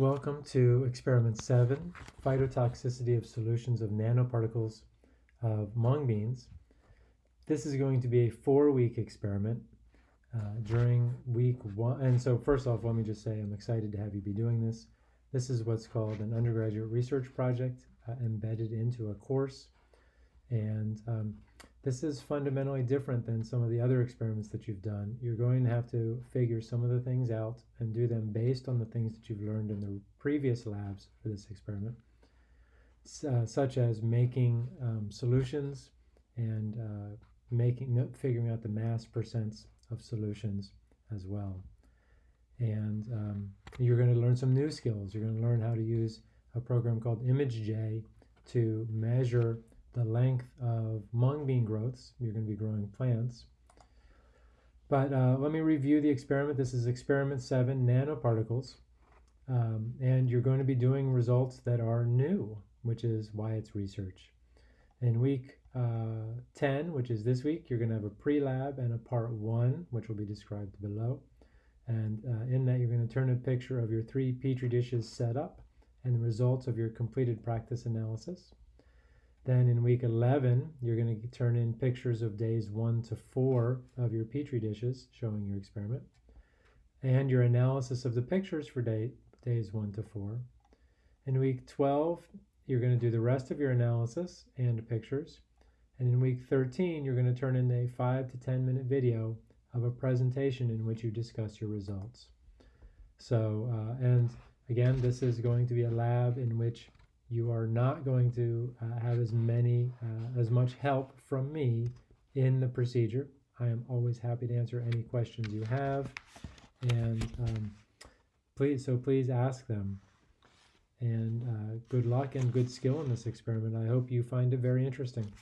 Welcome to experiment seven, phytotoxicity of solutions of nanoparticles of mung beans. This is going to be a four week experiment uh, during week one. And so first off, let me just say I'm excited to have you be doing this. This is what's called an undergraduate research project uh, embedded into a course. And um, this is fundamentally different than some of the other experiments that you've done. You're going to have to figure some of the things out and do them based on the things that you've learned in the previous labs for this experiment, uh, such as making um, solutions and uh, making figuring out the mass percents of solutions as well. And um, you're going to learn some new skills. You're going to learn how to use a program called ImageJ to measure the length of mung bean growths. You're going to be growing plants. But uh, let me review the experiment. This is experiment seven, nanoparticles. Um, and you're going to be doing results that are new, which is why it's research. In week uh, 10, which is this week, you're going to have a pre-lab and a part one, which will be described below. And uh, in that, you're going to turn a picture of your three Petri dishes set up and the results of your completed practice analysis. Then in week 11, you're going to turn in pictures of days 1 to 4 of your Petri dishes showing your experiment and your analysis of the pictures for day, days 1 to 4. In week 12, you're going to do the rest of your analysis and pictures. And in week 13, you're going to turn in a 5 to 10 minute video of a presentation in which you discuss your results. So, uh, and again, this is going to be a lab in which you are not going to uh, have as many, uh, as much help from me in the procedure. I am always happy to answer any questions you have, and um, please, so please ask them. And uh, good luck and good skill in this experiment. I hope you find it very interesting.